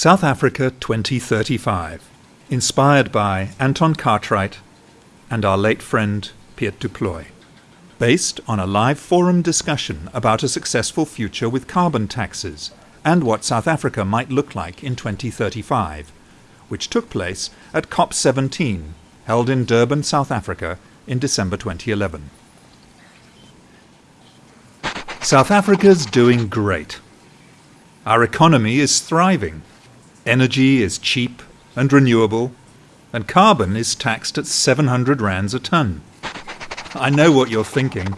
South Africa 2035, inspired by Anton Cartwright and our late friend Piet du Plooy. Based on a live forum discussion about a successful future with carbon taxes and what South Africa might look like in 2035, which took place at COP17, held in Durban, South Africa in December 2011. South Africa's doing great. Our economy is thriving. Energy is cheap and renewable, and carbon is taxed at 700 rands a ton. I know what you're thinking.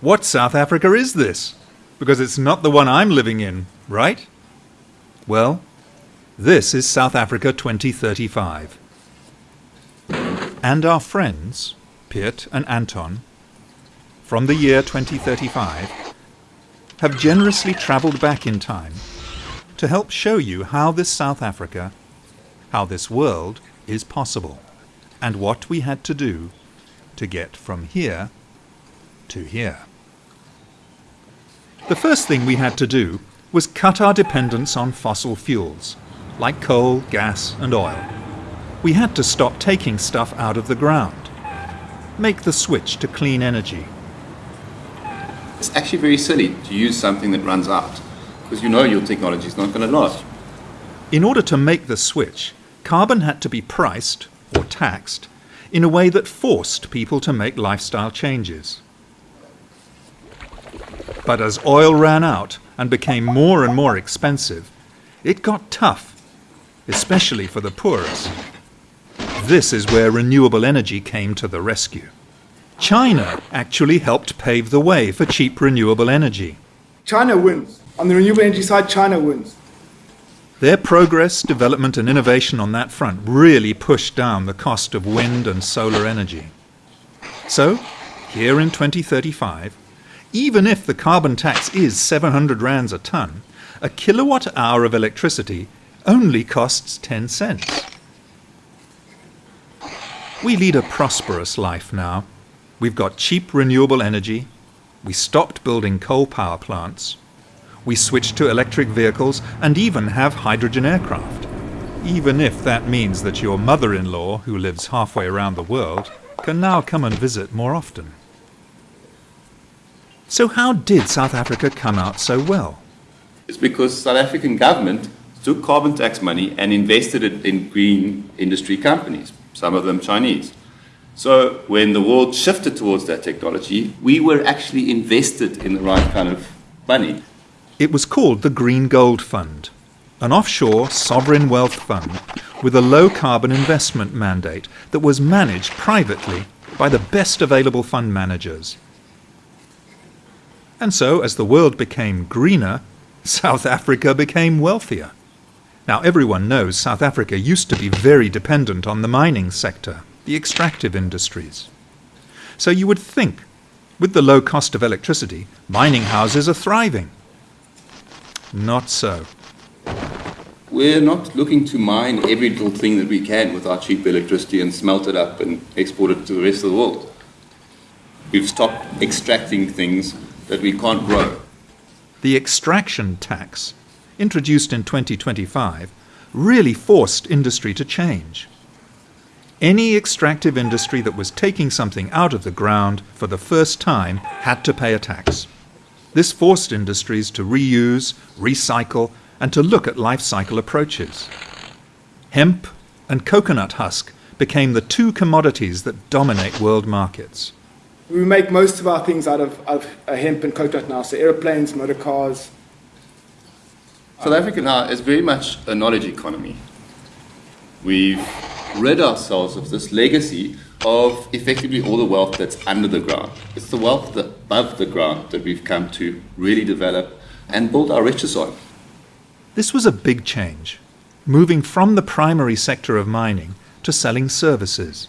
What South Africa is this? Because it's not the one I'm living in, right? Well, this is South Africa 2035. And our friends, Piet and Anton, from the year 2035, have generously travelled back in time to help show you how this South Africa, how this world is possible, and what we had to do to get from here to here. The first thing we had to do was cut our dependence on fossil fuels, like coal, gas and oil. We had to stop taking stuff out of the ground, make the switch to clean energy. It's actually very silly to use something that runs out, because you know your technology is not going to last. In order to make the switch, carbon had to be priced, or taxed, in a way that forced people to make lifestyle changes. But as oil ran out and became more and more expensive, it got tough, especially for the poorest. This is where renewable energy came to the rescue. China actually helped pave the way for cheap renewable energy. China wins. On the renewable energy side, China wins. Their progress, development and innovation on that front really pushed down the cost of wind and solar energy. So, here in 2035, even if the carbon tax is 700 rands a ton, a kilowatt hour of electricity only costs 10 cents. We lead a prosperous life now. We've got cheap renewable energy. We stopped building coal power plants. We switch to electric vehicles and even have hydrogen aircraft. Even if that means that your mother-in-law, who lives halfway around the world, can now come and visit more often. So how did South Africa come out so well? It's because South African government took carbon tax money and invested it in green industry companies, some of them Chinese. So when the world shifted towards that technology, we were actually invested in the right kind of money. It was called the Green Gold Fund, an offshore sovereign wealth fund with a low carbon investment mandate that was managed privately by the best available fund managers. And so, as the world became greener, South Africa became wealthier. Now, everyone knows South Africa used to be very dependent on the mining sector, the extractive industries. So you would think, with the low cost of electricity, mining houses are thriving. Not so. We're not looking to mine every little thing that we can with our cheap electricity and smelt it up and export it to the rest of the world. We've stopped extracting things that we can't grow. The extraction tax, introduced in 2025, really forced industry to change. Any extractive industry that was taking something out of the ground for the first time had to pay a tax. This forced industries to reuse, recycle, and to look at life cycle approaches. Hemp and coconut husk became the two commodities that dominate world markets. We make most of our things out of, of uh, hemp and coconut now, so airplanes, motor cars. South Africa now is very much a knowledge economy. We've rid ourselves of this legacy of effectively all the wealth that's under the ground. It's the wealth that above the ground that we've come to really develop and build our riches on. This was a big change, moving from the primary sector of mining to selling services.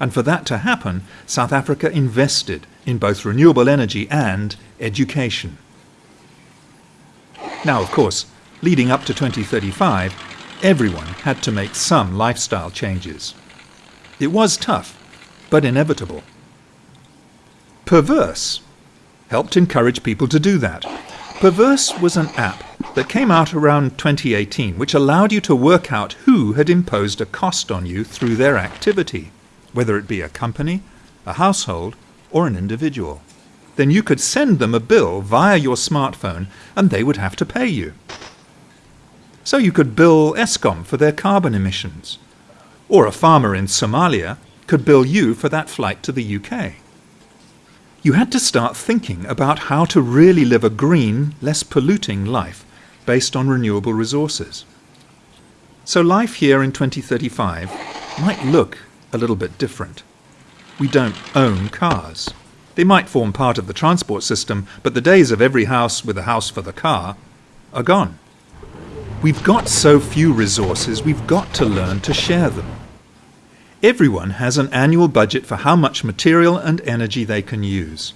And for that to happen, South Africa invested in both renewable energy and education. Now, of course, leading up to 2035, everyone had to make some lifestyle changes. It was tough, but inevitable. Perverse helped encourage people to do that. Perverse was an app that came out around 2018, which allowed you to work out who had imposed a cost on you through their activity, whether it be a company, a household, or an individual. Then you could send them a bill via your smartphone and they would have to pay you. So you could bill Eskom for their carbon emissions, or a farmer in Somalia could bill you for that flight to the UK. You had to start thinking about how to really live a green, less polluting life based on renewable resources. So life here in 2035 might look a little bit different. We don't own cars. They might form part of the transport system, but the days of every house with a house for the car are gone. We've got so few resources, we've got to learn to share them. Everyone has an annual budget for how much material and energy they can use.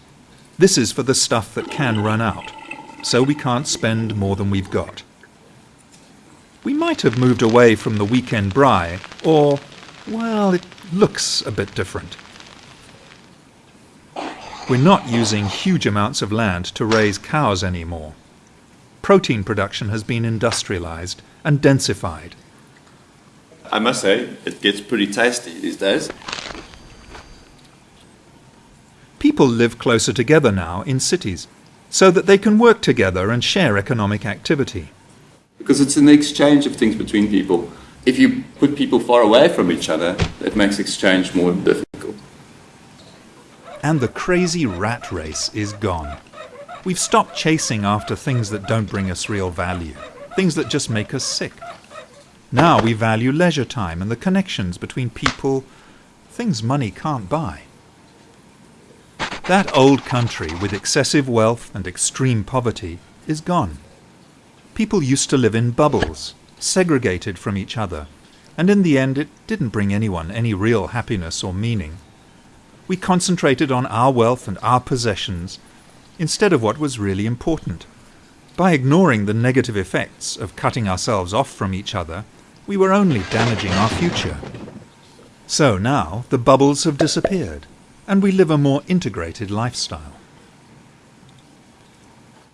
This is for the stuff that can run out, so we can't spend more than we've got. We might have moved away from the weekend braai, or, well, it looks a bit different. We're not using huge amounts of land to raise cows anymore. Protein production has been industrialized and densified. I must say, it gets pretty tasty these days. People live closer together now in cities so that they can work together and share economic activity. Because it's an exchange of things between people. If you put people far away from each other, it makes exchange more difficult. And the crazy rat race is gone. We've stopped chasing after things that don't bring us real value, things that just make us sick. Now we value leisure time and the connections between people, things money can't buy. That old country with excessive wealth and extreme poverty is gone. People used to live in bubbles, segregated from each other, and in the end it didn't bring anyone any real happiness or meaning. We concentrated on our wealth and our possessions instead of what was really important. By ignoring the negative effects of cutting ourselves off from each other, we were only damaging our future. So now the bubbles have disappeared, and we live a more integrated lifestyle.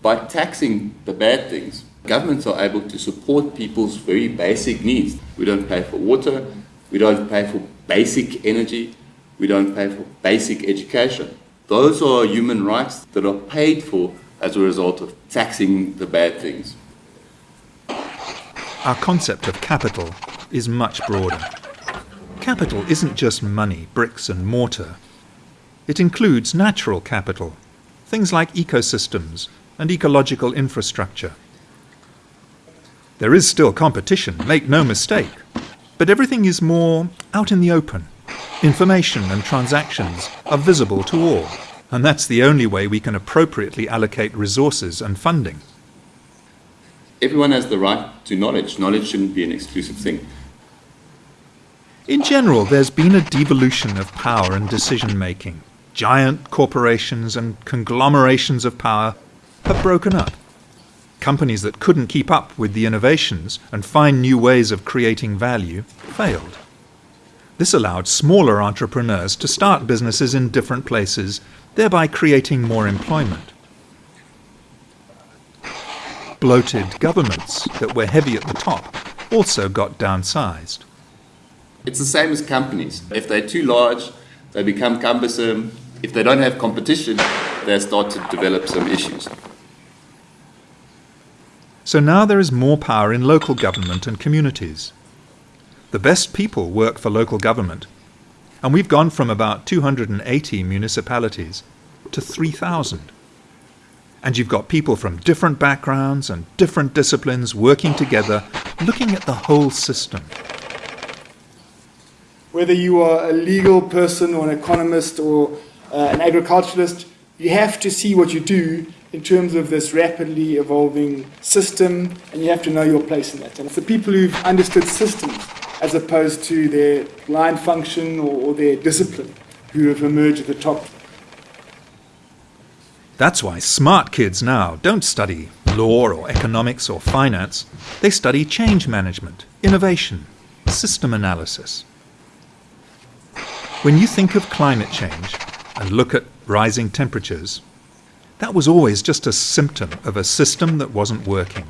By taxing the bad things, governments are able to support people's very basic needs. We don't pay for water, we don't pay for basic energy, we don't pay for basic education. Those are human rights that are paid for as a result of taxing the bad things. Our concept of capital is much broader. Capital isn't just money, bricks and mortar. It includes natural capital, things like ecosystems and ecological infrastructure. There is still competition, make no mistake, but everything is more out in the open. Information and transactions are visible to all, and that's the only way we can appropriately allocate resources and funding everyone has the right to knowledge. Knowledge shouldn't be an exclusive thing. In general, there's been a devolution of power and decision making. Giant corporations and conglomerations of power have broken up. Companies that couldn't keep up with the innovations and find new ways of creating value failed. This allowed smaller entrepreneurs to start businesses in different places, thereby creating more employment bloated governments that were heavy at the top also got downsized. It's the same as companies. If they're too large, they become cumbersome. If they don't have competition, they start to develop some issues. So now there is more power in local government and communities. The best people work for local government, and we've gone from about 280 municipalities to 3,000. And you've got people from different backgrounds and different disciplines working together, looking at the whole system. Whether you are a legal person or an economist or uh, an agriculturalist, you have to see what you do in terms of this rapidly evolving system, and you have to know your place in that. And it's the people who've understood systems as opposed to their line function or, or their discipline who have emerged at the top that's why smart kids now don't study law or economics or finance. They study change management, innovation, system analysis. When you think of climate change and look at rising temperatures, that was always just a symptom of a system that wasn't working.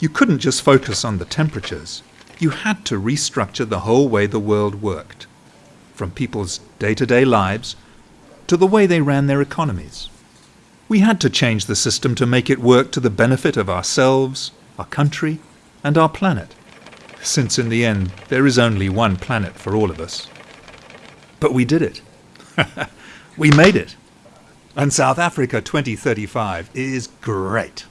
You couldn't just focus on the temperatures. You had to restructure the whole way the world worked, from people's day to day lives to the way they ran their economies. We had to change the system to make it work to the benefit of ourselves, our country, and our planet, since in the end there is only one planet for all of us. But we did it. we made it. And South Africa 2035 is great.